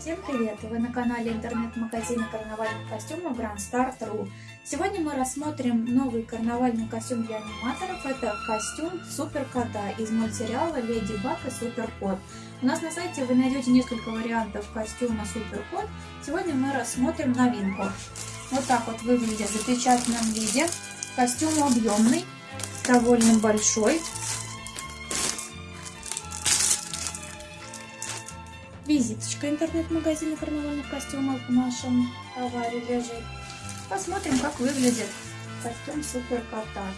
Всем привет! Вы на канале интернет-магазина карнавальных костюмов Grand Start.ru Сегодня мы рассмотрим новый карнавальный костюм для аниматоров. Это костюм Супер Кота из мультсериала Леди Баг и Супер Кот. У нас на сайте вы найдете несколько вариантов костюма Супер Кот. Сегодня мы рассмотрим новинку. Вот так вот выглядит в запечатанном виде. Костюм объемный, довольно большой. Визиточка интернет-магазина карнавальных костюмов в нашем товаре лежит. Посмотрим, как выглядит костюм Супер Кота.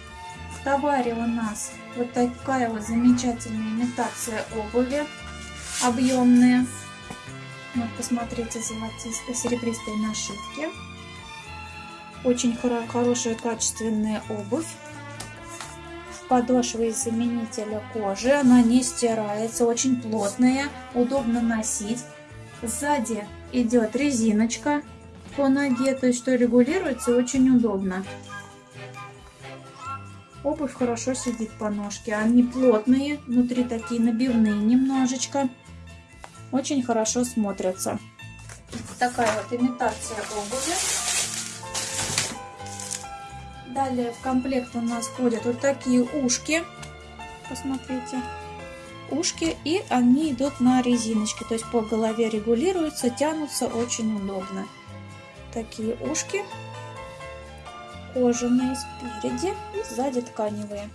В товаре у нас вот такая вот замечательная имитация обуви, объемная. Вот посмотрите, золотистые, серебристые нашивки. Очень хорошая качественная обувь подошва из заменителя кожи. Она не стирается, очень плотная, удобно носить. Сзади идет резиночка по ноге, то есть что регулируется очень удобно. Обувь хорошо сидит по ножке. Они плотные, внутри такие набивные немножечко. Очень хорошо смотрятся. Такая вот имитация обуви. Далее в комплект у нас входят вот такие ушки. Посмотрите. Ушки. И они идут на резиночке. То есть по голове регулируются, тянутся очень удобно. Такие ушки. Кожаные спереди и сзади тканевые.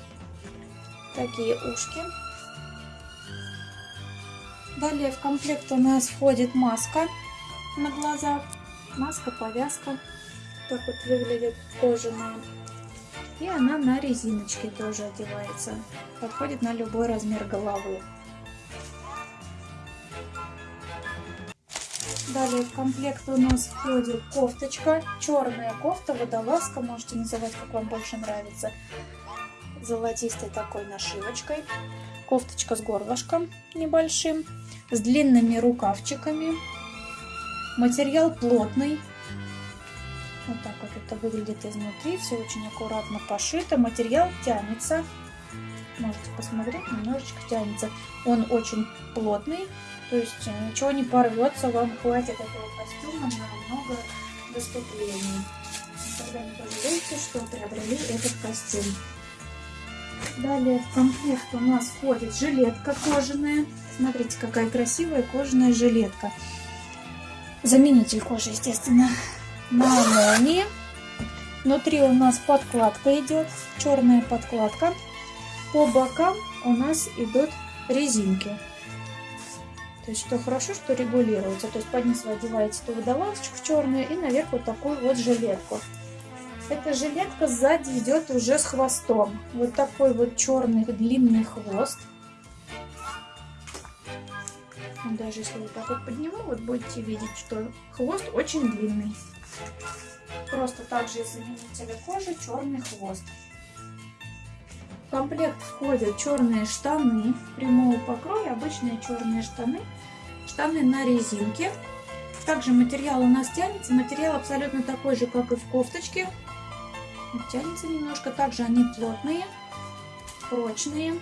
Такие ушки. Далее в комплект у нас входит маска на глазах. Маска, повязка. Так вот выглядит кожаная. И она на резиночке тоже одевается. Подходит на любой размер головы. Далее в комплект у нас входит кофточка. Черная кофта, водолазка, можете называть, как вам больше нравится. Золотистой такой нашивочкой. Кофточка с горлышком небольшим. С длинными рукавчиками. Материал плотный, вот так вот это выглядит изнутри. Все очень аккуратно пошито. Материал тянется. Можете посмотреть, немножечко тянется. Он очень плотный. То есть э, ничего не порвется. Вам хватит этого костюма на много выступлений. Тогда не пожалеете, что приобрели этот костюм. Далее в комплект у нас входит жилетка кожаная. Смотрите, какая красивая кожаная жилетка. Заменитель кожи, естественно на молнии. Внутри у нас подкладка идет, черная подкладка. По бокам у нас идут резинки. То есть, что хорошо, что регулируется. То есть, под низ вы одеваете ту водолазочку черную и наверх вот такую вот жилетку. Эта жилетка сзади идет уже с хвостом. Вот такой вот черный длинный хвост. Даже если вот так вот подниму, вот будете видеть, что хвост очень длинный. Просто также из заменителя кожи черный хвост. В комплект входят черные штаны прямого покроя, обычные черные штаны, штаны на резинке. Также материал у нас тянется, материал абсолютно такой же, как и в кофточке. Тянется немножко, также они плотные, прочные.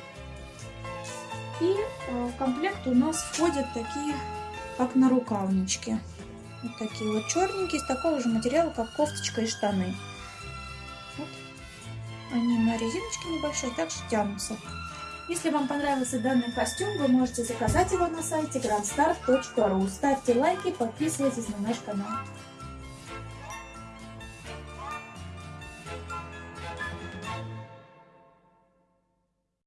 И э, в комплект у нас входят такие, как на рукавнички. Вот такие вот черненькие, из такого же материала, как кофточка и штаны. Вот. Они на резиночке небольшой, также тянутся. Если вам понравился данный костюм, вы можете заказать его на сайте grandstar.ru. Ставьте лайки, подписывайтесь на наш канал.